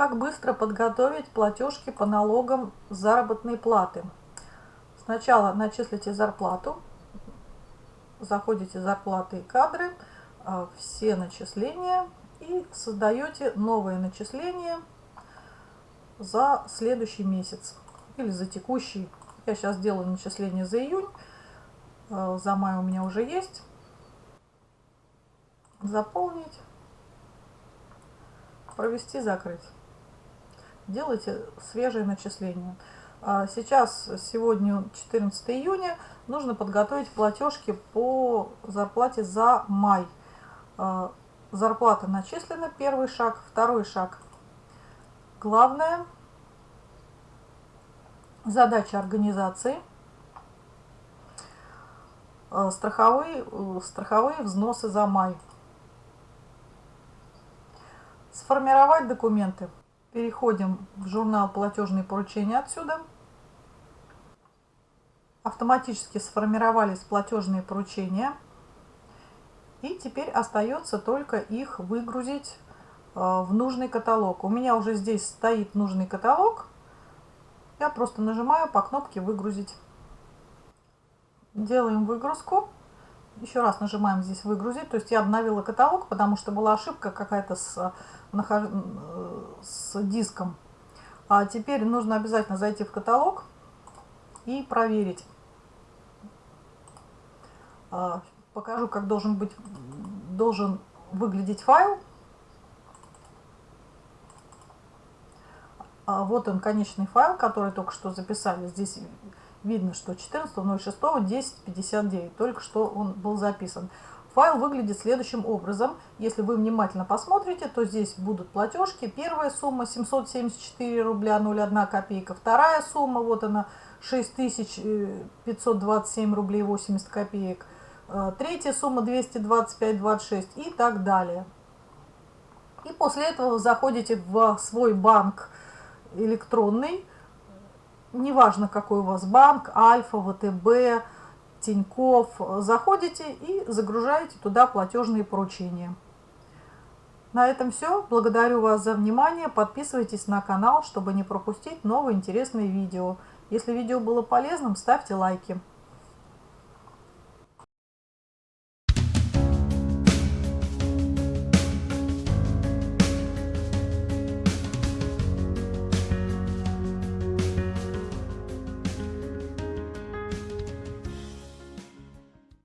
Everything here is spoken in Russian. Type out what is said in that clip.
Как быстро подготовить платежки по налогам заработной платы? Сначала начислите зарплату, заходите зарплаты и кадры, а, все начисления и создаете новые начисления за следующий месяц или за текущий. Я сейчас делаю начисление за июнь, а, за май у меня уже есть. Заполнить, провести, закрыть делайте свежие начисления. А сейчас, сегодня 14 июня, нужно подготовить платежки по зарплате за май. А, зарплата начислена, первый шаг. Второй шаг. Главное, задача организации. А, страховые, страховые взносы за май. Сформировать документы. Переходим в журнал «Платежные поручения» отсюда. Автоматически сформировались платежные поручения. И теперь остается только их выгрузить э, в нужный каталог. У меня уже здесь стоит нужный каталог. Я просто нажимаю по кнопке «Выгрузить». Делаем выгрузку. Еще раз нажимаем здесь «Выгрузить». То есть я обновила каталог, потому что была ошибка какая-то с с диском. А теперь нужно обязательно зайти в каталог и проверить. А, покажу, как должен быть должен выглядеть файл. А, вот он, конечный файл, который только что записали. Здесь видно, что 14.06.10.59, только что он был записан. Файл выглядит следующим образом. Если вы внимательно посмотрите, то здесь будут платежки. Первая сумма 774 рубля 01 копейка. Вторая сумма, вот она, 6527 рублей 80 копеек. Э, третья сумма 225,26 и так далее. И после этого вы заходите в свой банк электронный. Неважно, какой у вас банк, Альфа, ВТБ, Тиньков, заходите и загружаете туда платежные поручения. На этом все. Благодарю вас за внимание. Подписывайтесь на канал, чтобы не пропустить новые интересные видео. Если видео было полезным, ставьте лайки.